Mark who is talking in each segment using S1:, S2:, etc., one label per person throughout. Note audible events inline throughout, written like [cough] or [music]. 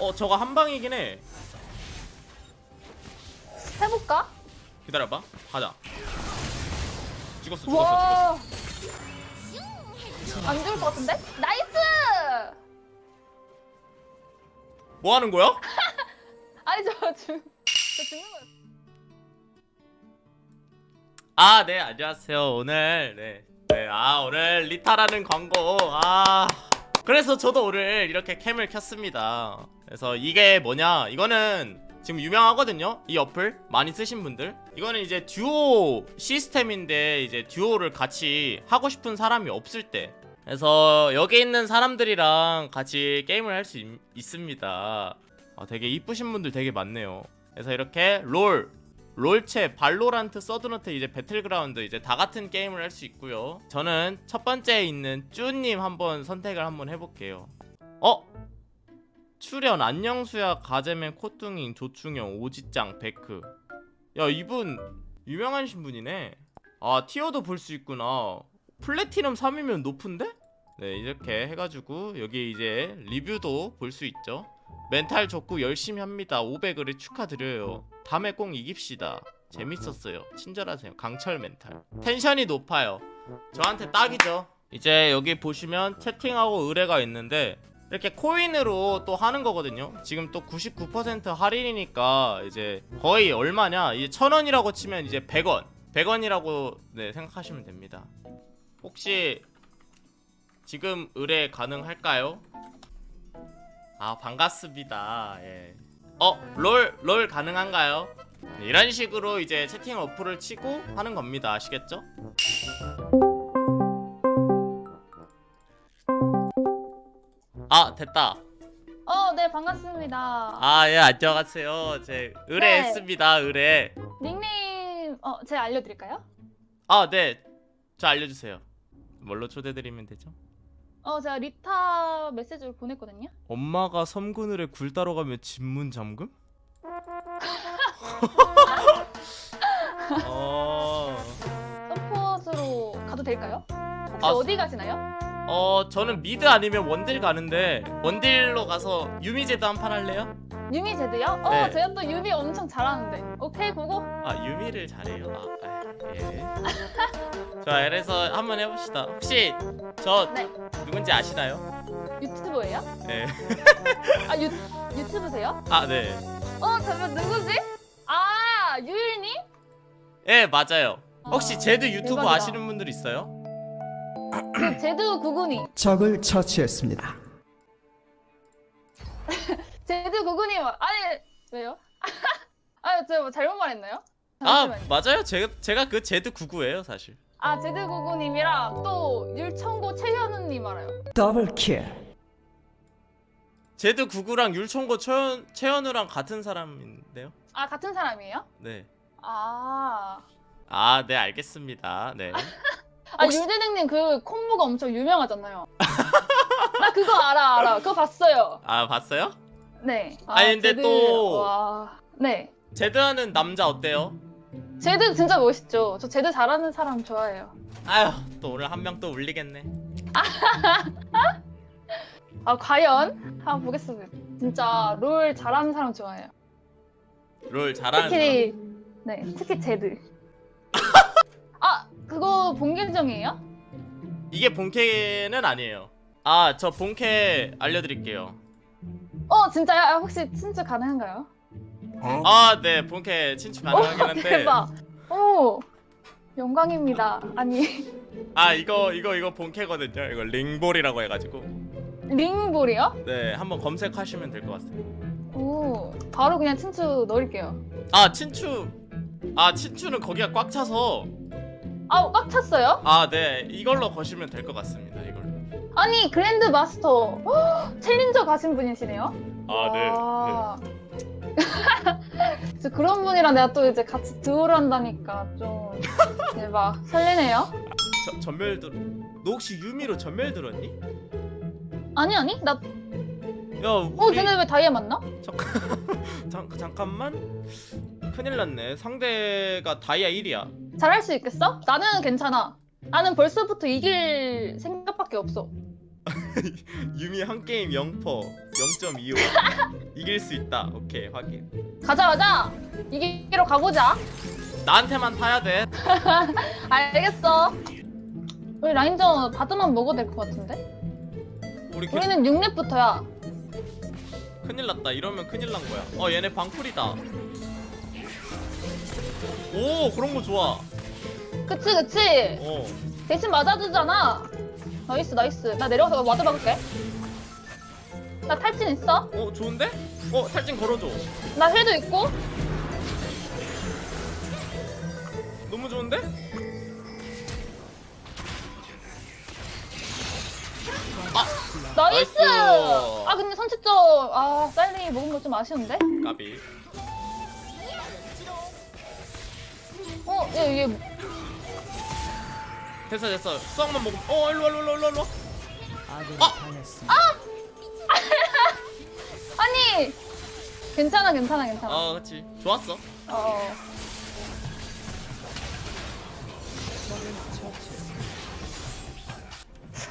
S1: 어 저거 한 방이긴 해
S2: 해볼까?
S1: 기다려봐 가자 죽었어 죽었어
S2: 와. 안 죽을 것 같은데? nice!
S1: 뭐 하는 거야? [laughs]
S2: 아니 저 죽. 저 죽는 거야.
S1: 아, 네, 안녕하세요. 오늘, 네. 네, 아, 오늘 리타라는 광고. 아. 그래서 저도 오늘 이렇게 cam을 켰습니다. 그래서 이게 뭐냐. 이거는 지금 유명하거든요. 이 어플. 많이 쓰신 분들. 이거는 이제 듀오 시스템인데, 이제 듀오를 같이 하고 싶은 사람이 없을 때. 그래서 여기 있는 사람들이랑 같이 게임을 할 수 있습니다. 아, 되게 이쁘신 분들 되게 많네요. 그래서 이렇게 롤, 롤체, 발로란트, 서든어택 이제 배틀그라운드 이제 다 같은 게임을 할 수 있고요. 저는 첫 번째에 있는 쭈님 한번 선택을 한번 해볼게요. 어? 출연 안녕수야, 가재맨, 코뚱잉, 조충영, 오지짱, 베크. 야 이분 유명하신 분이네. 아 티어도 볼 수 있구나. 플래티넘 3이면 높은데? 네 이렇게 해가지고 여기 이제 리뷰도 볼 수 있죠. 멘탈 좋고 열심히 합니다. 500을 축하드려요. 다음에 꼭 이깁시다. 재밌었어요. 친절하세요. 강철 멘탈. 텐션이 높아요. 저한테 딱이죠. 이제 여기 보시면 채팅하고 의뢰가 있는데 이렇게 코인으로 또 하는 거거든요. 지금 또 99% 할인이니까 이제 거의 얼마냐? 이제 천 원이라고 치면 이제 100원. 100원이라고 네, 생각하시면 됩니다. 혹시 지금 의뢰 가능할까요? 아 반갑습니다. 예. 어, 롤, 롤 가능한가요? 네, 이런 식으로 이제 채팅 어플을 치고 하는 겁니다. 아시겠죠? 아, 됐다.
S2: 어, 네 반갑습니다.
S1: 아, 예, 안녕하세요. 제 의뢰했습니다. 의뢰.
S2: 닉네임 어, 제가 알려 드릴까요?
S1: 아, 네. 저 알려 주세요. 뭘로 초대드리면 되죠?
S2: 어, 제가 리타 메시지를 보냈거든요.
S1: 엄마가 섬그늘에 굴 따러 가면 집문 잠금? [laughs] 어...
S2: 서폿으로 가도 될까요? 혹시
S1: 아,
S2: 어디 가시나요?
S1: 어 저는 미드 아니면 원딜 가는데 원딜로 가서 유미제도 한판 할래요?
S2: 유미 제드요? 어,
S1: 네.
S2: 제가 또 유미 엄청 잘하는데. 오케이, 그거.
S1: 아 유미를 잘해요. 아, 아, 예. [laughs] 자 그래서 한번 해봅시다. 혹시 저
S2: 네.
S1: 누군지 아시나요?
S2: 유튜버예요?
S1: 네.
S2: 아, 유, 유튜브세요?
S1: 아 네.
S2: 어, 잠깐 누구지? 아, 유일님?
S1: 예 맞아요. 혹시
S2: 아,
S1: 제드 유튜브
S2: 대박이다.
S1: 아시는 분들 있어요?
S2: 그 [clears throat] 제드 구구니.
S3: 적을 처치했습니다. [laughs]
S2: 제드 구구니. 아니, 왜요? [laughs] 아, 제가 뭐 잘못 말했나요?
S1: 아
S2: 잠시만요.
S1: 맞아요. 제가 제가 그 제드 99예요 사실.
S2: 아, 제드 구구님이랑 또 율청고 최현우님 알아요.
S3: 더블킬.
S1: 제드 99랑 율총고 최현 최현우랑 같은 사람인데요.
S2: 아, 같은 사람이에요?
S1: 네.
S2: 아.
S1: 아, 네, 알겠습니다. 네. [laughs]
S2: 아,
S1: 혹시-
S2: 유재등님 그 콤보가 엄청 유명하잖아요. 나 그거 알아, 알아. 그거 봤어요.
S1: 아, 봤어요?
S2: 네. 아,
S1: 아니, 근데
S2: 제드-
S1: 또-
S2: 와. 네.
S1: 제드하는 남자 어때요?
S2: 제드 진짜 멋있죠. 저 제드 잘하는 사람 좋아해요.
S1: 아휴, 또 오늘 한 명 또 울리겠네. [laughs]
S2: 아, 과연? 한번 보겠습니다. 진짜 롤 잘하는 사람 좋아해요.
S1: 롤 잘하는 사람.
S2: 특히, 네, 특히 제드. [laughs] 아, 그거 본계정이에요?
S1: 이게 본캐는 아니에요. 아, 저 본캐 알려드릴게요.
S2: 어, 진짜요? 아, 혹시 친추 가능한가요?
S1: 아, 네, 본캐 친추 가능하긴
S2: 오,
S1: 한데.
S2: 대박. 오, 영광입니다. 아니, [laughs]
S1: 아, 이거 이거 이거 본캐거든요. 이거 링볼이라고 해가지고.
S2: 링볼이요?
S1: 네, 한번 검색하시면 될 것 같습니다.
S2: 오, 바로 그냥 친추 넣을게요.
S1: 아, 친추. 아, 친추는 거기가 꽉 차서.
S2: 아, 꽉 찼어요?
S1: 아, 네, 이걸로 거시면 될 것 같습니다. 이걸로.
S2: 아니, 그랜드 마스터. 헉, 챌린저 가신 분이시네요?
S1: 아, 네.
S2: 그런 분이랑 내가 또 이제 같이 듀오를 한다니까 좀 대박 설레네요.
S1: 저, 전멸 들. 너 혹시 유미로 전멸 들었니?
S2: 아니 아니 나
S1: 야,
S2: 어,
S1: 우리
S2: 쟤네 왜 다이아 맞나?
S1: 잠, [laughs] 잠깐만. 큰일 났네. 상대가 다이아 1이야.
S2: 잘할 수 있겠어? 나는 괜찮아. 나는 벌써부터 이길 생각밖에 없어. [laughs]
S1: 유미 한 게임 0퍼 0.25 이길 수 있다. 오케이 확인.
S2: 가자 가자. 이기로 가보자.
S1: 나한테만 타야 돼. [laughs]
S2: 알겠어. 우리 라인전 바드만 먹어도 될 것 같은데?
S1: 우리 그,
S2: 우리는 6렙부터야.
S1: 큰일 났다. 이러면 큰일 난 거야. 어 얘네 방풀이다. 오 그런 거 좋아.
S2: 그치 그치?
S1: 어.
S2: 대신 맞아주잖아 nice nice 나 내려가서 ward 박을게 나 탈진 있어
S1: 어 좋은데? 어 탈진 걸어줘
S2: 나 heal도 있고
S1: 너무 좋은데? nice! nice.
S2: 아 근데 선취점 아 쌀리 먹은 거 좀 아쉬운데?
S1: 까비
S2: 어? 얘, 얘
S1: 됐어 됐어. 수학만 먹으면 어 일로와 일로와 일로와 일로와.
S3: 아군이
S1: 아!
S3: 당했습니다. [laughs]
S2: 아니! 괜찮아 괜찮아 괜찮아.
S1: 어 그치. 좋았어.
S2: 어.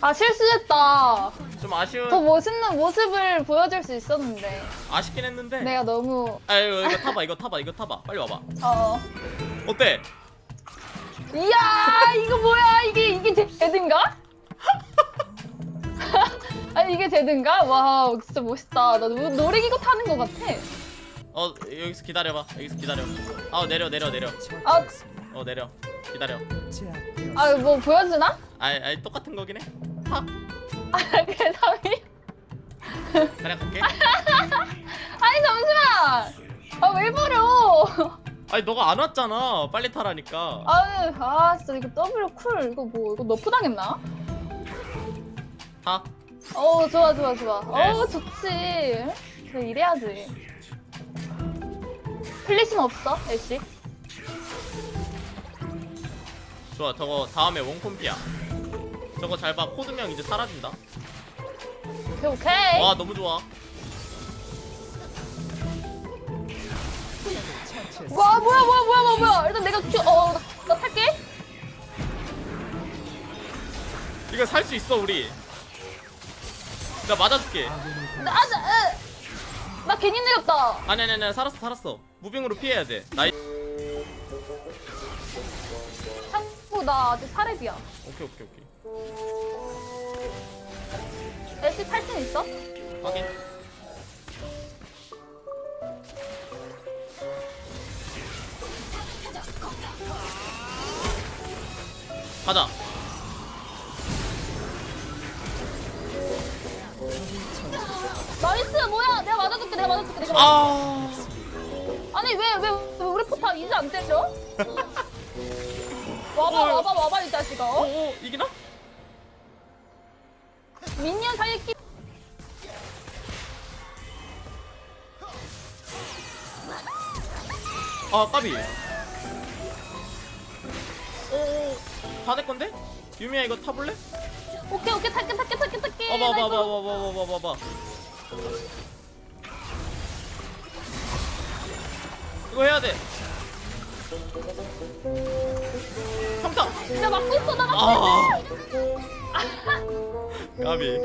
S2: 아 실수했다.
S1: 좀 아쉬운
S2: 더 멋있는 모습을 보여줄 수 있었는데.
S1: 아쉽긴 했는데.
S2: 내가 너무
S1: 아유 이거 타봐 이거 타봐 이거 타봐. 빨리 와봐.
S2: 어.
S1: 어때?
S2: 이야 이거 뭐야 이게 이게 제- 제든가? [laughs] 아니 이게 제든가? 와 진짜 멋있다 나 노- 놀이기구 타는 것 같아
S1: 어 여기서 기다려봐 여기서 기다려 아 내려 내려 내려
S2: 아.
S1: 어 내려 기다려.
S2: 아 뭐 보여주나?
S1: 아이 아이 똑같은 거긴 해 타?
S2: 아 개성이
S1: 그냥 갈게
S2: 아니 잠시만 아왜 버려
S1: 아니 너가 안 왔잖아. 빨리 타라니까.
S2: 아유 아 진짜 이거 W 쿨. 이거 뭐 이거 nerf 당했나?
S1: 타?
S2: 어 좋아 좋아 좋아.
S1: 네.
S2: 어 좋지. 그래 이래야지. 플리신 없어 애쉬?
S1: 좋아 저거 다음에 원콤피야. 저거 잘 봐. 코드명 이제 사라진다.
S2: 오케이 오케이.
S1: 와 너무 좋아
S2: 와 뭐야 뭐야 뭐야 뭐야 뭐야. 일단 내가 큐, 어, 나, 나 탈게.
S1: 이거 살 수 있어 우리. 나 맞아줄게.
S3: 아군이 당했습니다.
S2: 나, 아, 나, 으. 나 괜히 내렸다.
S1: 아니 아니 아니 살았어 살았어. 무빙으로 피해야 돼. 나이
S2: 참고 나 아직 사렙이야.
S1: 오케이 오케이 오케이.
S2: 애쉬 탈진 있어?
S1: 확인 가자
S2: nice 뭐야 내가 맞아줄게 내가 맞아줄게 내가 아 아니 왜왜 우리 포탑 이제 안 때려? [laughs] 와봐
S1: 어.
S2: 와봐 와봐 이 자식아 어?
S1: 오, 오 이기나?
S2: minion 살리기
S1: 아 까비 오 다 내 건데? 유미야 이거 타볼래?
S2: 오케이 오케이 탈게 탈게 탈게 탈게.
S1: 봐봐
S2: nice.
S1: 봐봐 봐 봐 봐 봐. 봐 봐 이거 해야 돼. 평타
S2: 나 막고 있어 나 막고
S1: 아
S2: 있어. [laughs]
S1: 까비.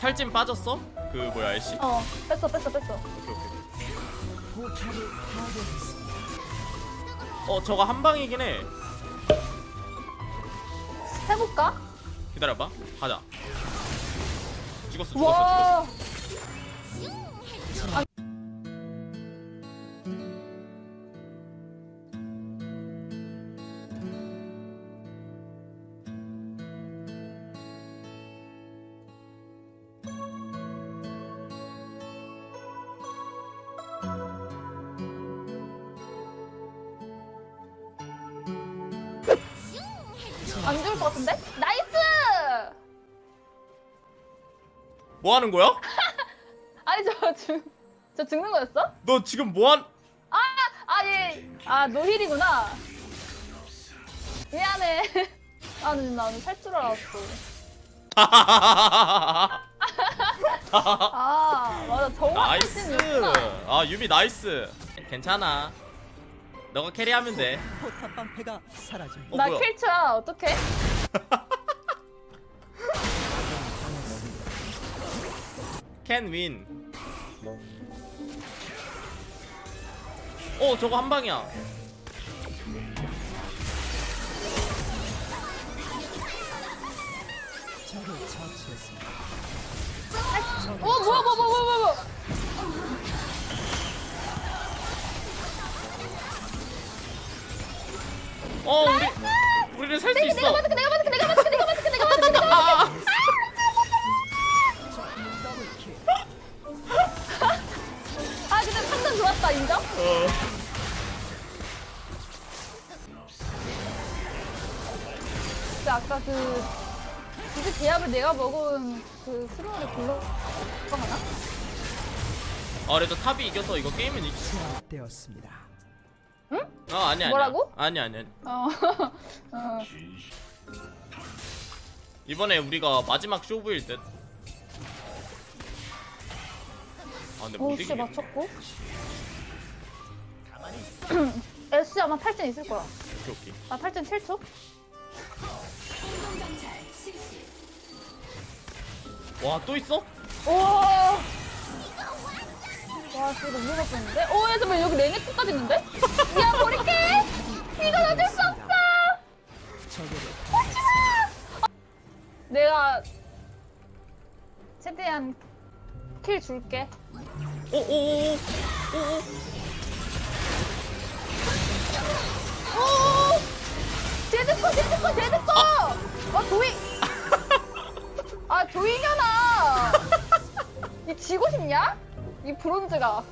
S1: 탈진 빠졌어? 그 뭐야 애쉬?
S2: 어 뺐어 뺐어 뺐어.
S1: 오케이 오케이 어 저거 한 방이긴 해.
S2: 해볼까?
S1: 기다려봐. 가자. 죽었어 죽었어
S2: 와 안 좋을 것 같은데? 나이스!
S1: 뭐 하는 거야? [laughs]
S2: 아니 저 죽, 저 죽는 거였어?
S1: 너 지금 뭐 한
S2: 아 예, 아 노힐이구나. 미안해. [laughs] 아, 나 오늘 살줄 알았어. [laughs] 아, 맞아. 정말
S1: 나이스
S2: 있구나.
S1: 아 유미 나이스 괜찮아 너가 캐리하면 돼. 어,
S2: 나킬 쳐. 어떡해? [laughs]
S1: 캔 윈. 어 저거 한 방이야.
S3: 아,
S2: 어 뭐야 뭐야 뭐야 뭐야.
S1: 어 우리 우리는 살수
S2: 내가
S1: 있어.
S2: 맞을게 내가 맞을게 내가 맞을게 내가 맞을게 내가 맞을게 내가
S1: 아,
S3: 더블킬. [laughs]
S2: 아 근데 판단 좋았다 인정?
S1: 어.
S2: 근데 아까 그 이제 제압을 내가 먹은 그 스로우를 불러 하나?
S1: 아 그래도 탑이 이겨서 이거 게임은 이기.
S3: 제압되었습니다.
S1: 어 아니 아니.
S2: 뭐라고?
S1: 아니 아니.
S2: 어. [laughs] 어.
S1: 이번에 우리가 마지막 쇼부일 듯. 아 근데 못
S2: 오씨
S1: 이기겠네.
S2: 맞췄고. S [clears throat] 아마 탈진 있을 거야.
S1: 오케이 오케이.
S2: 나 탈진 7초?
S1: 와 또 있어?
S2: 우 와. 와, 진짜 너무 무섭겠는데? 오, 야, 잠깐만, 여기 레네코까지 있는데? 야, 버릴게! 이건 어쩔 수 없어!
S3: 적에게
S2: 내가 최대한 킬 줄게.
S1: 오오오오 오오.
S2: 오! 제드코, 제드코, 제드코! 아, 조이! [laughs] 아, 조이년아! [laughs] 이 지고 싶냐? 이 브론즈가.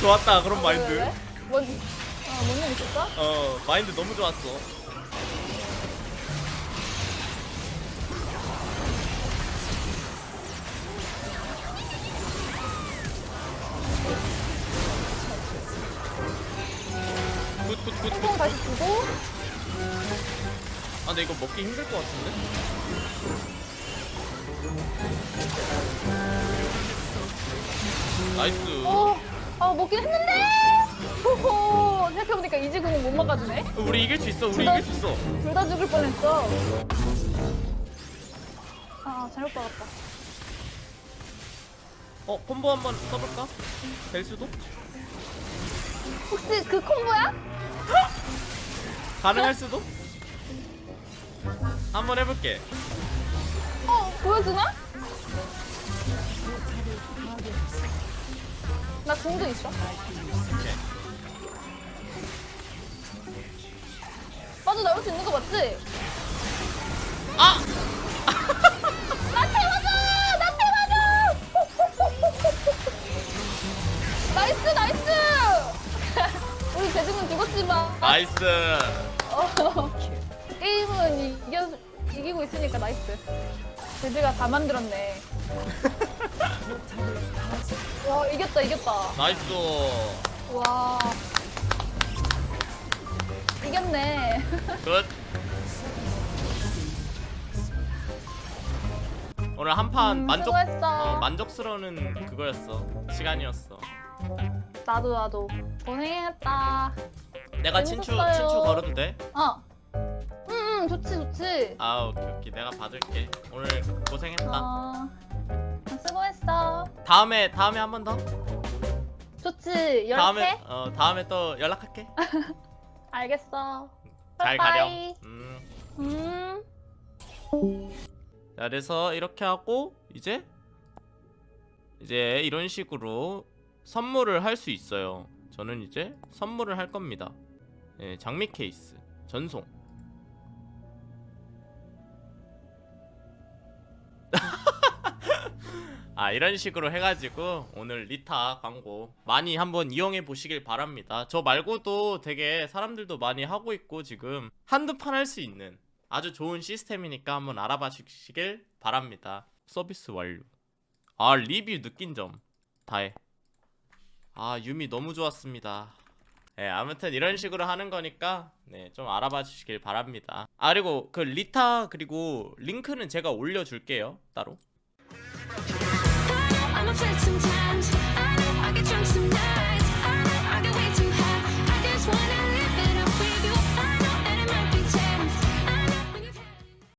S1: 좋았다 그런 마인드.
S2: 왜, 왜, 왜? 뭔, 어, 뭔일 있었어?
S1: 어 마인드 너무 좋았어. good good
S2: good good. 다시 주고.
S1: 아 근데 이거 먹기 힘들 것 같은데? nice.
S2: 어, 아, 먹긴 했는데! 호호, 생각해보니까 이즈궁은 못 막아주네?
S1: 우리 이길 수 있어. 우리 이길 수 있어.
S2: 둘 다 죽을 뻔했어. 아, 잘못 박았다.
S1: 어 콤보 한번 써볼까? 될 수도?
S2: 혹시 그 콤보야?
S1: 가능할 수도? 한번 해볼게.
S2: 어, 보여주나? 나 궁도 있어. 맞아, 나올 수 있는 거 맞지?
S1: 아!
S2: 나한테 맞아! 나한테 맞아! nice, nice! [laughs] 우리 대중은 죽었지만.
S1: nice. [laughs]
S2: 어, 게임은 이겨, 이기고 있으니까 nice. 제드가 다 만들었네. [laughs] 와, 이겼다, 이겼다.
S1: nice.
S2: 와. 이겼네. [laughs]
S1: good. 오늘 한판
S2: 음,
S1: 만족.
S2: 어,
S1: 만족스러운 그거였어 시간이었어.
S2: 나도, 나도. 고생했다.
S1: 내가 친추
S2: 재밌었어요.
S1: 친추 걸어도 돼?
S2: 어. 응, 응, 좋지, 좋지.
S1: 아 오케이 오케이 내가 받을게. 오늘 고생했다.
S2: 어. 수고했어.
S1: 다음에 다음에 한 번 더.
S2: 좋지.
S1: 다음에
S2: 연락해.
S1: 어 다음에 또 연락할게. [laughs]
S2: 알겠어.
S1: 잘. 가렴. 음.
S2: 음.
S1: 자, 그래서 이렇게 하고 이제 이제 이런 식으로 선물을 할 수 있어요. 저는 이제 선물을 할 겁니다. 예, 장미 케이스 전송. 아 이런 식으로 해가지고 오늘 리타 광고 많이 한번 이용해 보시길 바랍니다. 저 말고도 되게 사람들도 많이 하고 있고 지금 한두 판 할 수 있는 아주 좋은 시스템이니까 한번 알아봐 주시길 바랍니다. 서비스 완료. 아 리뷰 느낀 점 다해. 아 유미 너무 좋았습니다. 네, 아무튼 이런 식으로 하는 거니까 네, 좀 알아봐 주시길 바랍니다. 아 그리고 그 리타 그리고 링크는 제가 올려줄게요 따로.
S4: I'm afraid sometimes. I know I get drunk some